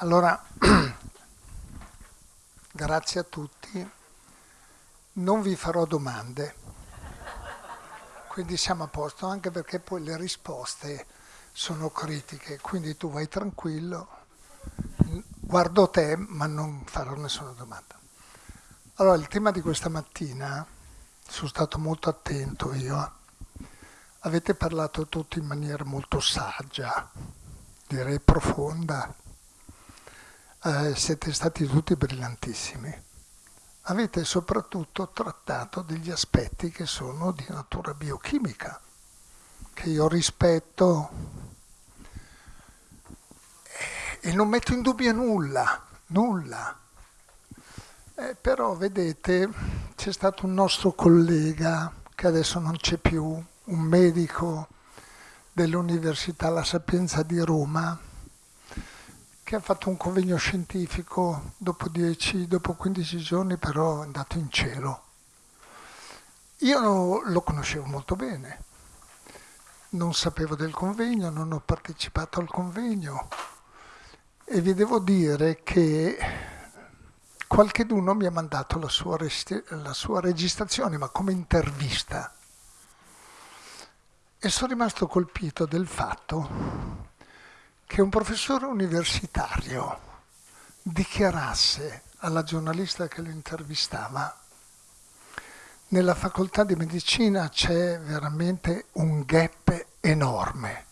Allora, grazie a tutti. Non vi farò domande, quindi siamo a posto, anche perché poi le risposte sono critiche, quindi tu vai tranquillo, guardo te ma non farò nessuna domanda. Allora, il tema di questa mattina, sono stato molto attento io, avete parlato tutti in maniera molto saggia, direi profonda, eh, siete stati tutti brillantissimi. Avete soprattutto trattato degli aspetti che sono di natura biochimica, che io rispetto e non metto in dubbio nulla, nulla. Eh, però vedete, c'è stato un nostro collega che adesso non c'è più, un medico dell'Università La Sapienza di Roma, che ha fatto un convegno scientifico dopo, 10, dopo 15 giorni, però è andato in cielo. Io lo conoscevo molto bene, non sapevo del convegno, non ho partecipato al convegno e vi devo dire che qualcheduno mi ha mandato la sua, la sua registrazione, ma come intervista. E sono rimasto colpito del fatto che un professore universitario dichiarasse alla giornalista che lo intervistava nella facoltà di medicina c'è veramente un gap enorme.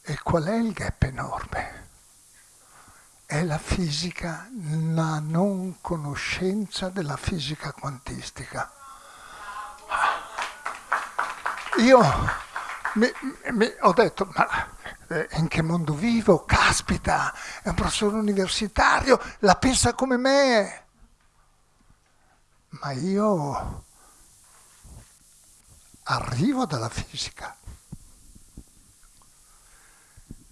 E qual è il gap enorme? È la fisica, la non conoscenza della fisica quantistica. Io mi, mi, ho detto, ma eh, in che mondo vivo, caspita, è un professore universitario, la pensa come me. Ma io arrivo dalla fisica.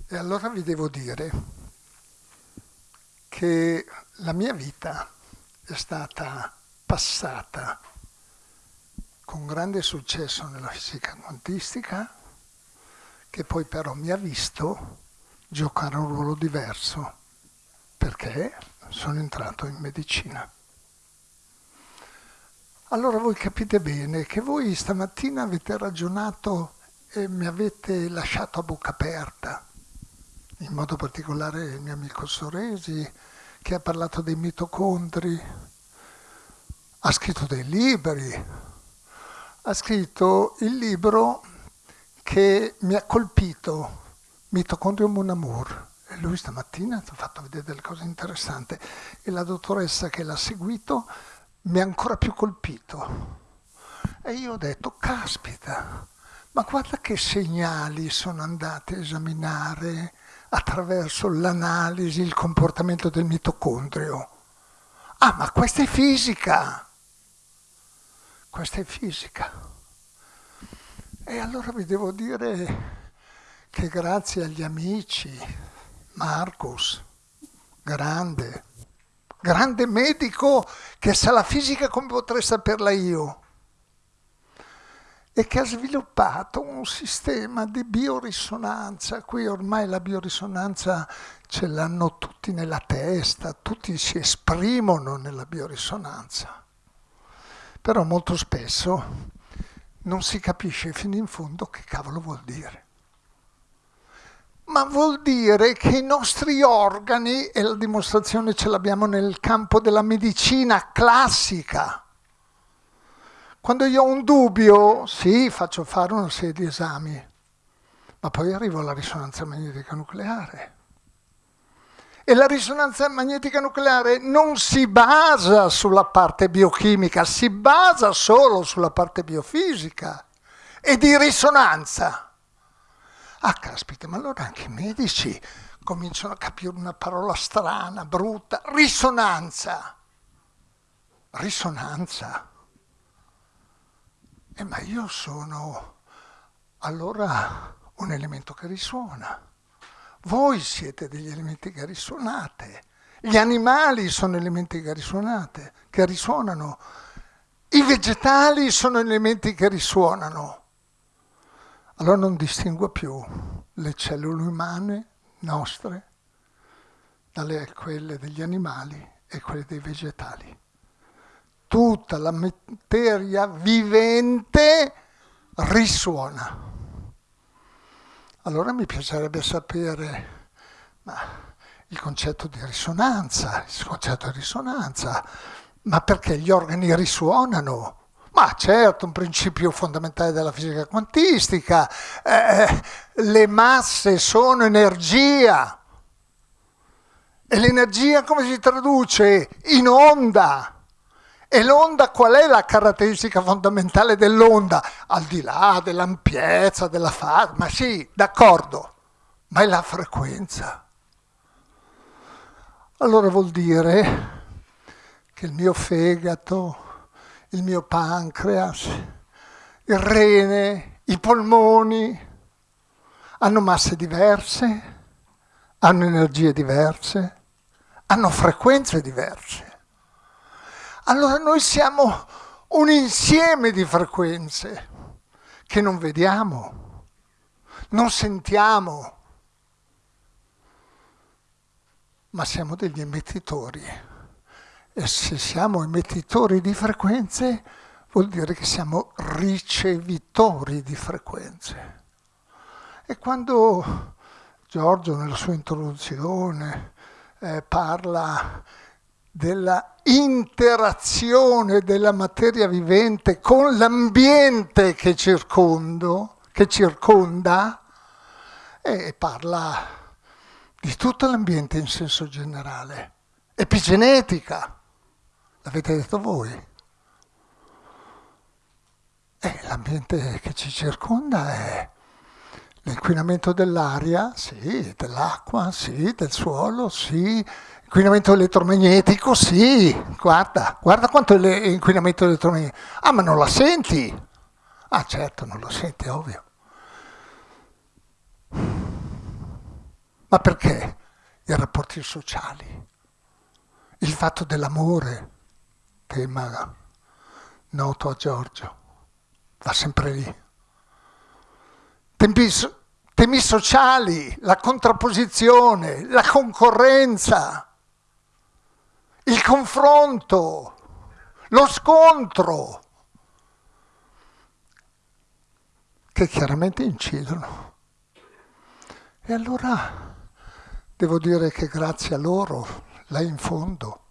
E allora vi devo dire che la mia vita è stata passata con grande successo nella fisica quantistica, che poi però mi ha visto giocare un ruolo diverso perché sono entrato in medicina. Allora voi capite bene che voi stamattina avete ragionato e mi avete lasciato a bocca aperta, in modo particolare il mio amico Soresi che ha parlato dei mitocondri, ha scritto dei libri, ha scritto il libro che mi ha colpito, Mitocondrio Mon Amour. E lui stamattina ci ha fatto vedere delle cose interessanti e la dottoressa che l'ha seguito mi ha ancora più colpito. E io ho detto, caspita, ma guarda che segnali sono andati a esaminare attraverso l'analisi il comportamento del mitocondrio. Ah, ma questa è fisica! Questa è fisica. E allora vi devo dire che grazie agli amici, Marcus, grande, grande medico che sa la fisica come potrei saperla io, e che ha sviluppato un sistema di biorisonanza. Qui ormai la biorisonanza ce l'hanno tutti nella testa, tutti si esprimono nella biorisonanza. Però molto spesso non si capisce fino in fondo che cavolo vuol dire. Ma vuol dire che i nostri organi, e la dimostrazione ce l'abbiamo nel campo della medicina classica, quando io ho un dubbio, sì, faccio fare una serie di esami, ma poi arrivo alla risonanza magnetica nucleare. E la risonanza magnetica nucleare non si basa sulla parte biochimica, si basa solo sulla parte biofisica e di risonanza. Ah, caspita, ma allora anche i medici cominciano a capire una parola strana, brutta, risonanza. Risonanza. Eh, ma io sono allora un elemento che risuona. Voi siete degli elementi che risuonate. Gli animali sono elementi che risuonate, che risuonano. I vegetali sono elementi che risuonano. Allora non distingo più le cellule umane nostre dalle quelle degli animali e quelle dei vegetali. Tutta la materia vivente risuona. Allora mi piacerebbe sapere il concetto di risonanza, il concetto di risonanza, ma perché gli organi risuonano? Ma certo, un principio fondamentale della fisica quantistica, eh, le masse sono energia. E l'energia come si traduce? In onda. E l'onda qual è la caratteristica fondamentale dell'onda? Al di là dell'ampiezza, della fase, ma sì, d'accordo, ma è la frequenza. Allora vuol dire che il mio fegato, il mio pancreas, il rene, i polmoni hanno masse diverse, hanno energie diverse, hanno frequenze diverse. Allora noi siamo un insieme di frequenze che non vediamo, non sentiamo, ma siamo degli emettitori. E se siamo emettitori di frequenze, vuol dire che siamo ricevitori di frequenze. E quando Giorgio nella sua introduzione eh, parla della interazione della materia vivente con l'ambiente che, che circonda e parla di tutto l'ambiente in senso generale. Epigenetica, l'avete detto voi. L'ambiente che ci circonda è l'inquinamento dell'aria, sì, dell'acqua, sì, del suolo, sì, Inquinamento elettromagnetico, sì, guarda, guarda quanto è l'inquinamento elettromagnetico. Ah, ma non la senti? Ah, certo, non lo senti, ovvio. Ma perché i rapporti sociali? Il fatto dell'amore, tema noto a Giorgio, va sempre lì. Tempi, temi sociali, la contrapposizione, la concorrenza il confronto, lo scontro, che chiaramente incidono. E allora devo dire che grazie a loro, là in fondo,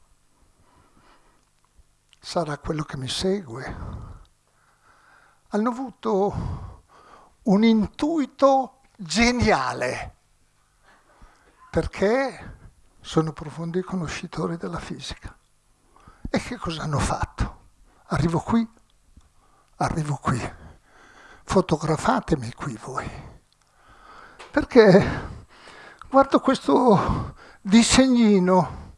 sarà quello che mi segue, hanno avuto un intuito geniale, perché sono profondi conoscitori della fisica. E che cosa hanno fatto? Arrivo qui, arrivo qui, fotografatemi qui voi. Perché guardo questo disegnino.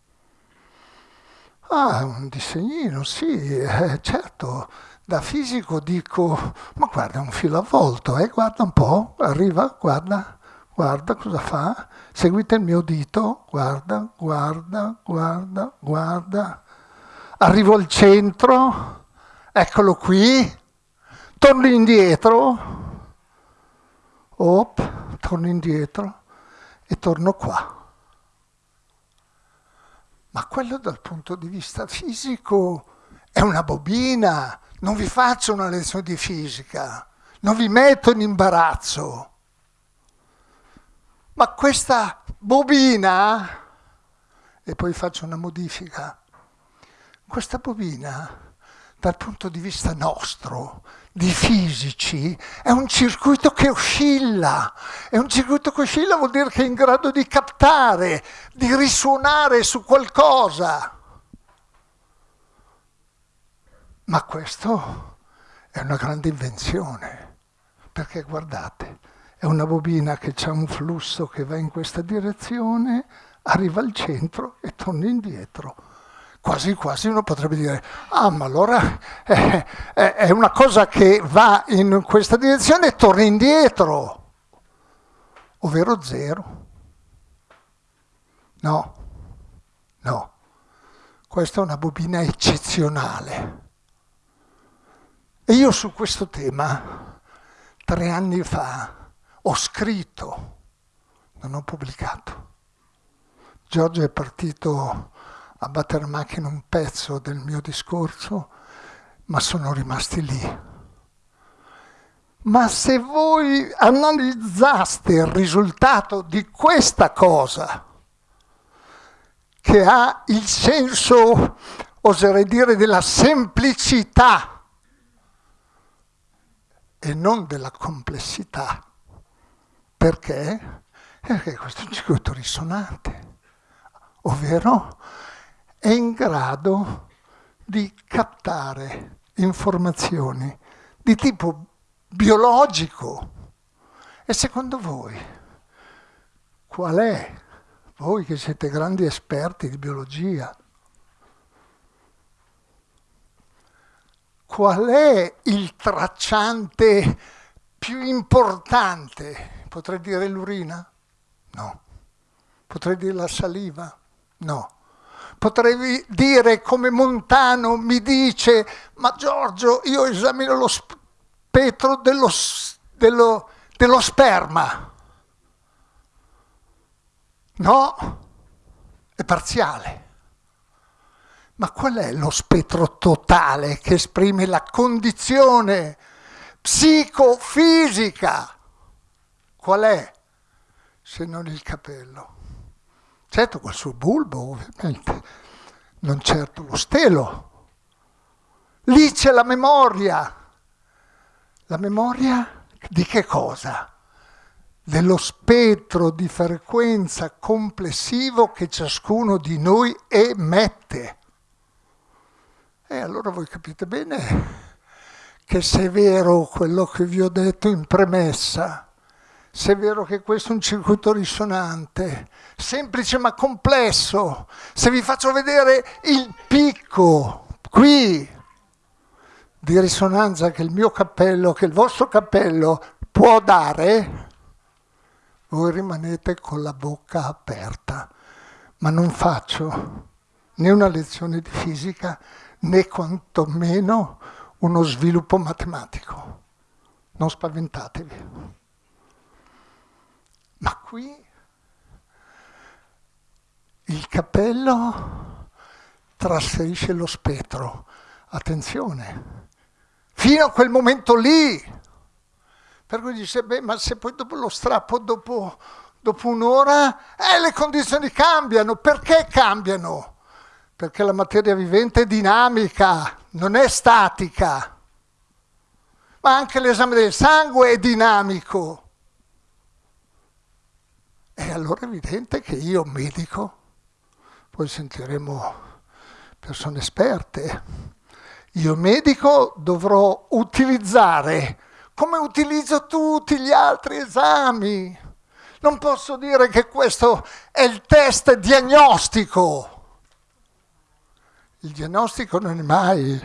Ah, un disegnino, sì, eh, certo. Da fisico dico, ma guarda, è un filo avvolto, eh? guarda un po', arriva, guarda, guarda cosa fa, seguite il mio dito, guarda, guarda, guarda, guarda. Arrivo al centro, eccolo qui, torno indietro, op, torno indietro e torno qua. Ma quello dal punto di vista fisico è una bobina, non vi faccio una lezione di fisica, non vi metto in imbarazzo. Ma questa bobina, e poi faccio una modifica, questa bobina dal punto di vista nostro, di fisici, è un circuito che oscilla. E un circuito che oscilla vuol dire che è in grado di captare, di risuonare su qualcosa. Ma questo è una grande invenzione, perché guardate, è una bobina che ha un flusso che va in questa direzione, arriva al centro e torna indietro. Quasi quasi uno potrebbe dire, ah ma allora è, è, è una cosa che va in questa direzione e torna indietro, ovvero zero. No, no, questa è una bobina eccezionale. E io su questo tema, tre anni fa, ho scritto, non ho pubblicato. Giorgio è partito a battere macchina un pezzo del mio discorso, ma sono rimasti lì. Ma se voi analizzaste il risultato di questa cosa, che ha il senso, oserei dire, della semplicità e non della complessità, perché? Perché questo circuito risonante, ovvero è in grado di captare informazioni di tipo biologico. E secondo voi qual è, voi che siete grandi esperti di biologia, qual è il tracciante più importante? Potrei dire l'urina? No. Potrei dire la saliva? No potrei dire come Montano mi dice, ma Giorgio, io esamino lo spettro dello, dello, dello sperma. No, è parziale. Ma qual è lo spettro totale che esprime la condizione psicofisica? Qual è se non il capello? certo col suo bulbo ovviamente, non certo lo stelo. Lì c'è la memoria. La memoria di che cosa? Dello spettro di frequenza complessivo che ciascuno di noi emette. E allora voi capite bene che se è vero quello che vi ho detto in premessa, se è vero che questo è un circuito risonante, semplice ma complesso, se vi faccio vedere il picco qui di risonanza che il mio cappello, che il vostro cappello può dare, voi rimanete con la bocca aperta. Ma non faccio né una lezione di fisica né quantomeno uno sviluppo matematico. Non spaventatevi. Ma qui il cappello trasferisce lo spettro. Attenzione, fino a quel momento lì. Per cui dice, beh, ma se poi dopo lo strappo, dopo, dopo un'ora, eh, le condizioni cambiano. Perché cambiano? Perché la materia vivente è dinamica, non è statica. Ma anche l'esame del sangue è dinamico. E allora è evidente che io, medico, poi sentiremo persone esperte, io medico dovrò utilizzare come utilizzo tutti gli altri esami. Non posso dire che questo è il test diagnostico. Il diagnostico non è mai.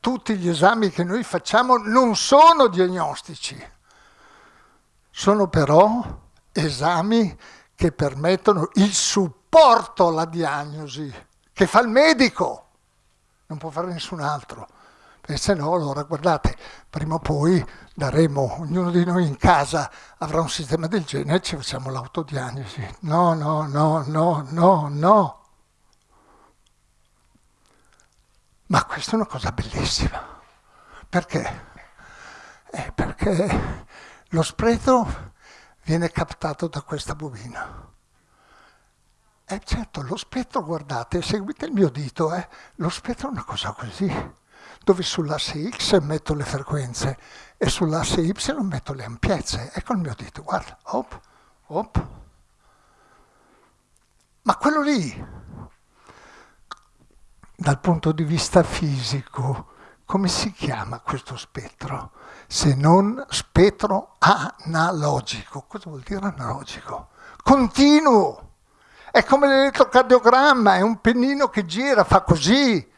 Tutti gli esami che noi facciamo non sono diagnostici, sono però esami che permettono il supporto alla diagnosi, che fa il medico, non può fare nessun altro. E se no, allora guardate, prima o poi daremo, ognuno di noi in casa avrà un sistema del genere e ci facciamo l'autodiagnosi. No, no, no, no, no, no. Ma questa è una cosa bellissima. Perché? Eh, perché lo spreco viene captato da questa bobina. E certo, lo spettro, guardate, seguite il mio dito, eh, lo spettro è una cosa così, dove sull'asse X metto le frequenze e sull'asse Y metto le ampiezze. Ecco il mio dito, guarda, op, op. Ma quello lì, dal punto di vista fisico, come si chiama questo spettro? Se non spettro analogico. Cosa vuol dire analogico? Continuo. È come l'elettrocardiogramma, è un pennino che gira, fa così.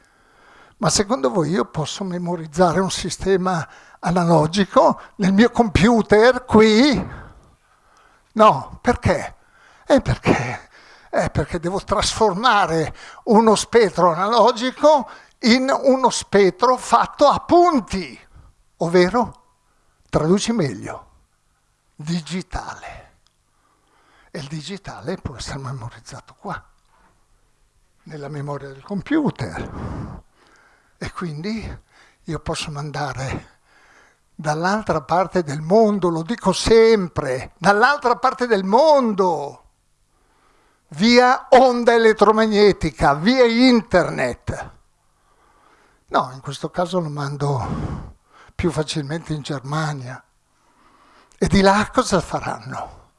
Ma secondo voi io posso memorizzare un sistema analogico nel mio computer qui? No, perché? È perché, è perché devo trasformare uno spettro analogico in uno spettro fatto a punti, ovvero, traduci meglio, digitale. E il digitale può essere memorizzato qua, nella memoria del computer. E quindi io posso mandare dall'altra parte del mondo, lo dico sempre, dall'altra parte del mondo, via onda elettromagnetica, via internet. No, in questo caso lo mando più facilmente in Germania. E di là cosa faranno?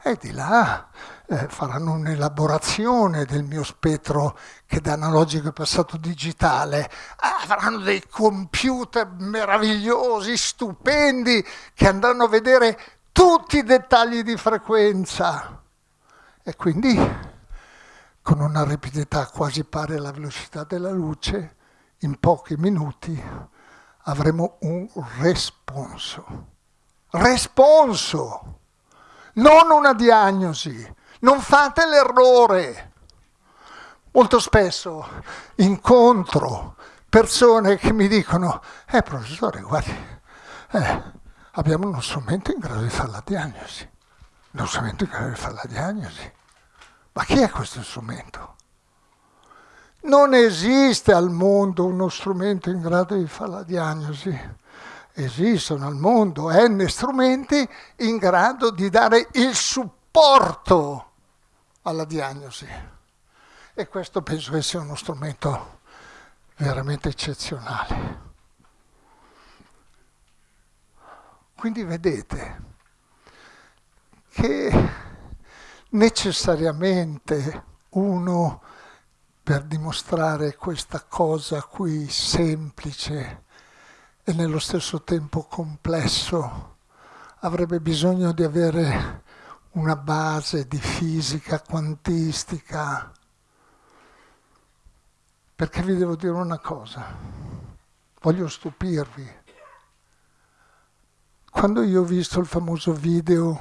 E di là eh, faranno un'elaborazione del mio spettro che da analogico è passato digitale. Ah, faranno dei computer meravigliosi, stupendi, che andranno a vedere tutti i dettagli di frequenza. E quindi, con una rapidità quasi pari alla velocità della luce, in pochi minuti avremo un responso. Responso! non una diagnosi. Non fate l'errore. Molto spesso incontro persone che mi dicono, eh professore, guardi, eh, abbiamo uno strumento in grado di fare la diagnosi. Uno strumento in grado di fare la diagnosi. Ma chi è questo strumento? Non esiste al mondo uno strumento in grado di fare la diagnosi esistono al mondo n strumenti in grado di dare il supporto alla diagnosi. E questo penso che sia uno strumento veramente eccezionale. Quindi vedete che necessariamente uno per dimostrare questa cosa qui semplice e nello stesso tempo complesso, avrebbe bisogno di avere una base di fisica quantistica. Perché vi devo dire una cosa, voglio stupirvi. Quando io ho visto il famoso video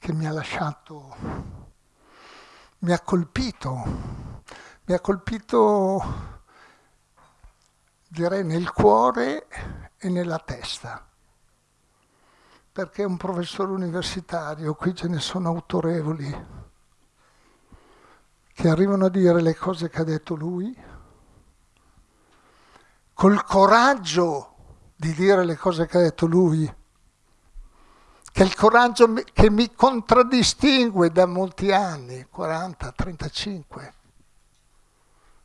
che mi ha lasciato, mi ha colpito, mi ha colpito direi nel cuore e nella testa, perché un professore universitario, qui ce ne sono autorevoli, che arrivano a dire le cose che ha detto lui, col coraggio di dire le cose che ha detto lui, che è il coraggio che mi contraddistingue da molti anni, 40, 35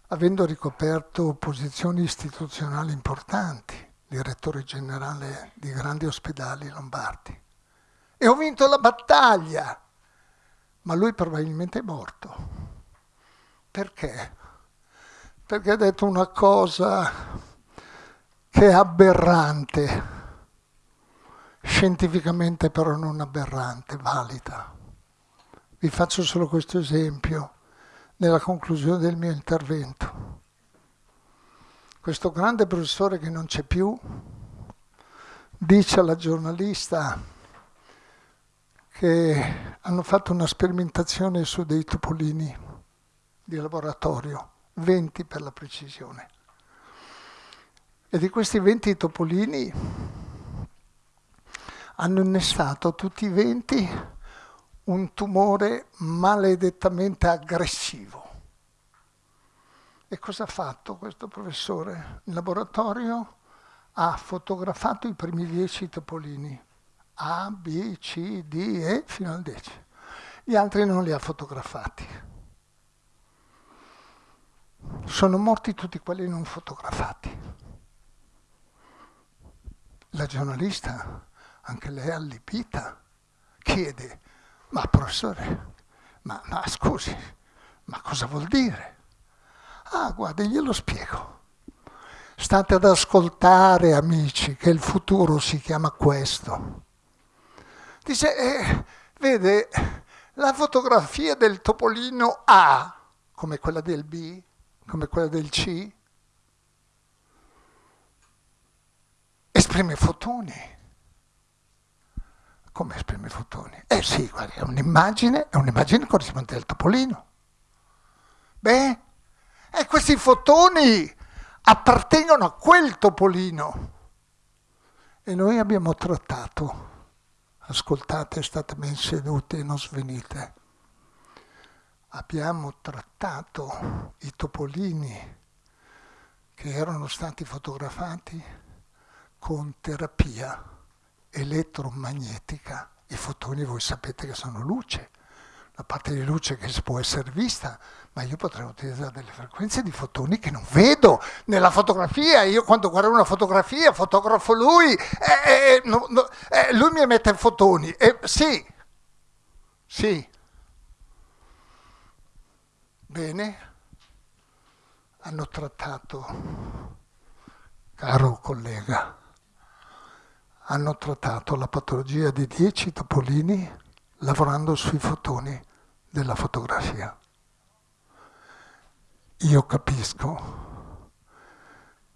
avendo ricoperto posizioni istituzionali importanti, direttore generale di grandi ospedali lombardi. E ho vinto la battaglia, ma lui probabilmente è morto. Perché? Perché ha detto una cosa che è aberrante, scientificamente però non aberrante, valida. Vi faccio solo questo esempio nella conclusione del mio intervento. Questo grande professore che non c'è più dice alla giornalista che hanno fatto una sperimentazione su dei topolini di laboratorio, 20 per la precisione. E di questi 20 topolini hanno innestato tutti i 20 un tumore maledettamente aggressivo. E cosa ha fatto questo professore? In laboratorio ha fotografato i primi dieci topolini, A, B, C, D, E, fino al decimo. Gli altri non li ha fotografati. Sono morti tutti quelli non fotografati. La giornalista, anche lei allibita, chiede ma professore, ma, ma scusi, ma cosa vuol dire? Ah, guardi, glielo spiego. State ad ascoltare, amici, che il futuro si chiama questo. Dice, eh, vede, la fotografia del topolino A, come quella del B, come quella del C, esprime fotoni come esprime i fotoni? Eh sì, guarda, è un'immagine, è un'immagine corrispondente al topolino. Beh, e questi fotoni appartengono a quel topolino. E noi abbiamo trattato ascoltate, state ben seduti e non svenite. Abbiamo trattato i topolini che erano stati fotografati con terapia elettromagnetica. I fotoni voi sapete che sono luce, la parte di luce che può essere vista, ma io potrei utilizzare delle frequenze di fotoni che non vedo nella fotografia. Io quando guardo una fotografia fotografo lui, e, no, no, lui mi emette fotoni. E, sì, sì. Bene hanno trattato, caro collega, hanno trattato la patologia di 10 topolini lavorando sui fotoni della fotografia. Io capisco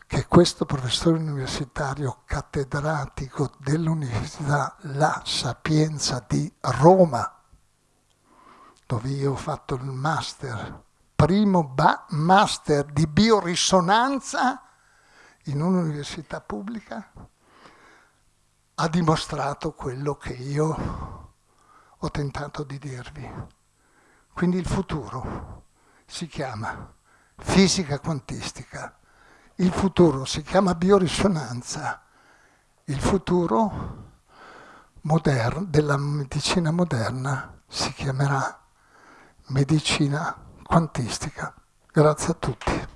che questo professore universitario cattedratico dell'Università La Sapienza di Roma, dove io ho fatto il master primo master di biorisonanza in un'università pubblica, ha dimostrato quello che io ho tentato di dirvi. Quindi il futuro si chiama fisica quantistica, il futuro si chiama biorisonanza, il futuro della medicina moderna si chiamerà medicina quantistica. Grazie a tutti.